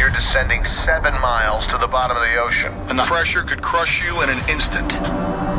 you're descending seven miles to the bottom of the ocean. And the pressure could crush you in an instant.